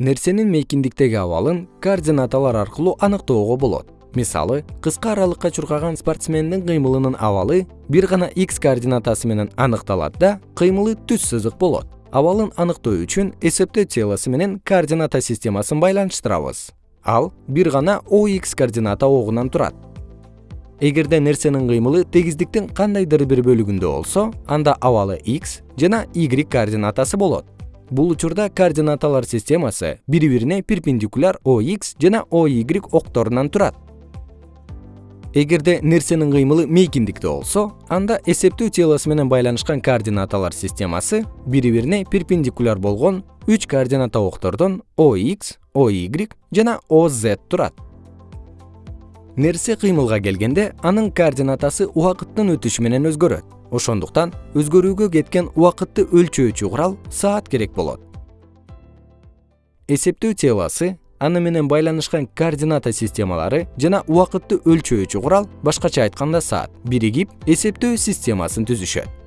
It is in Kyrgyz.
нерсенин мейкиндиктеги абалын координаталар аркылуу аныктоого болот. Мисалы кыска аралыкка чуркаган спортсмендин кыймылынын абалы бир гана x координатасы менен аныкталат да кыймылы түз сызык болот. Абалын аныктоо үчүн эсептөө телосы менен координата системасын байланыштырабыз. Ал бир гана ox координата огунан турат. Эгерде нерсенин кыймылы тегиздиктин кандайдыр бир бөлүгүндө болсо анда абалы x жана y координатасы болот бул учурда координаталар системасы бири бирине перпендикуляр ox жана oy окторунан турат. Эгерде нерсенин кыймылы мейкиндикте болсо анда эсептөө телосы менен байланышкан координаталар системасы бири бирине перпендикуляр болгон үч координата октордон ox oy жана oz турат. Нерсе кыймылга келгенде анын координатасы убакыттын өтүшү менен өзгөрөт ошондуктан өзгөрүүгө кеткен убакытты өлчөөчү курал саат керек болот. Эсептөө телосы аны менен байланышкан координата системалары жана убакытты өлчөөчү курал башкача айтканда саат. Биригип эсептөө системасын түзүшөт